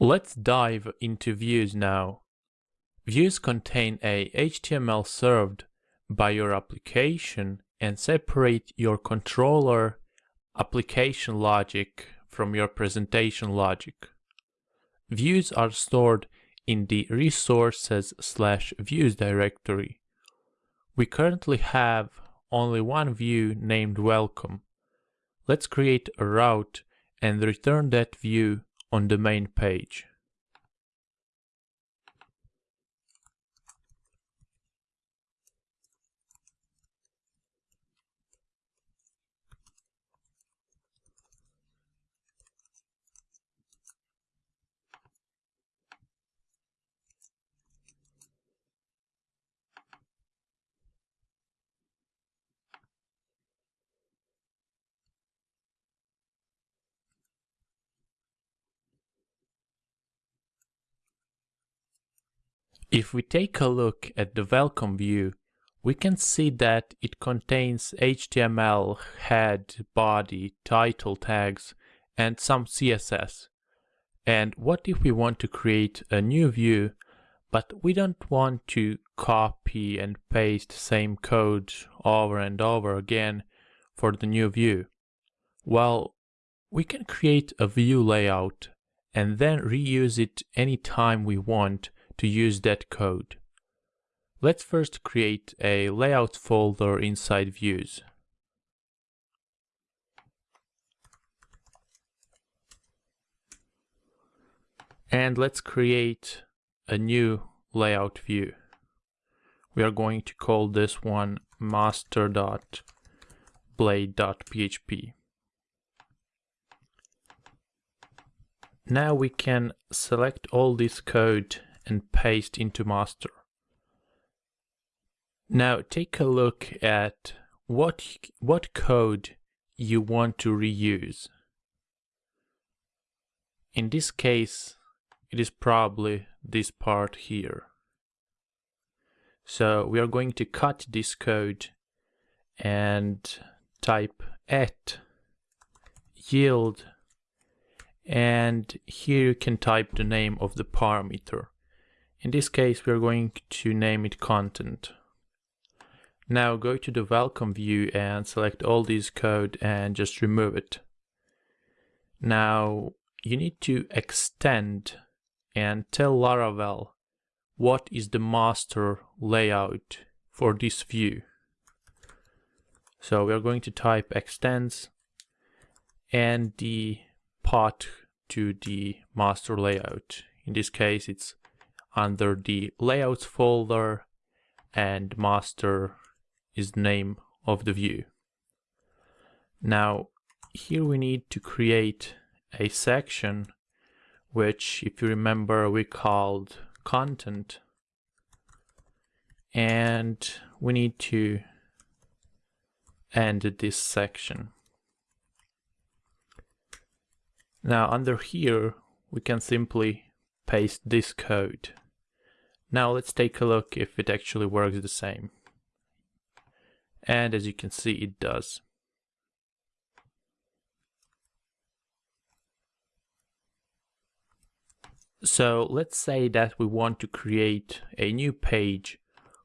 Let's dive into views now. Views contain a HTML served by your application and separate your controller application logic from your presentation logic. Views are stored in the resources slash views directory. We currently have only one view named welcome. Let's create a route and return that view on the main page. If we take a look at the welcome view, we can see that it contains HTML, head, body, title tags, and some CSS. And what if we want to create a new view, but we don't want to copy and paste same code over and over again for the new view? Well, we can create a view layout and then reuse it anytime we want to use that code. Let's first create a layout folder inside views. And let's create a new layout view. We are going to call this one master.blade.php. Now we can select all this code and paste into master. Now take a look at what, what code you want to reuse. In this case, it is probably this part here. So we are going to cut this code and type at yield and here you can type the name of the parameter. In this case, we're going to name it content. Now go to the welcome view and select all this code and just remove it. Now you need to extend and tell Laravel what is the master layout for this view. So we're going to type extends and the path to the master layout. In this case, it's under the layouts folder and master is the name of the view. Now here we need to create a section which if you remember we called content and we need to end this section. Now under here we can simply paste this code. Now let's take a look if it actually works the same. And as you can see, it does. So let's say that we want to create a new page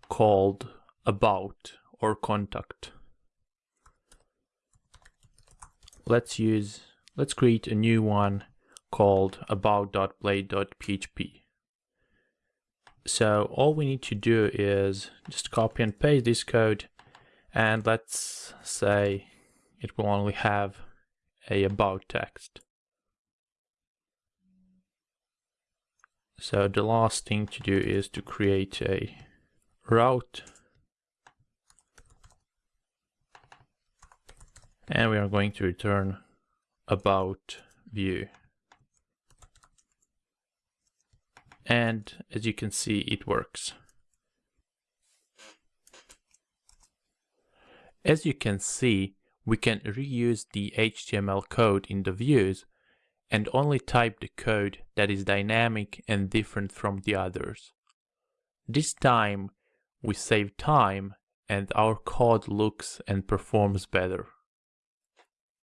called about or contact. Let's use, let's create a new one called about.blade.php. So all we need to do is just copy and paste this code and let's say it will only have a about text. So the last thing to do is to create a route and we are going to return about view. And as you can see it works. As you can see, we can reuse the HTML code in the views and only type the code that is dynamic and different from the others. This time we save time and our code looks and performs better.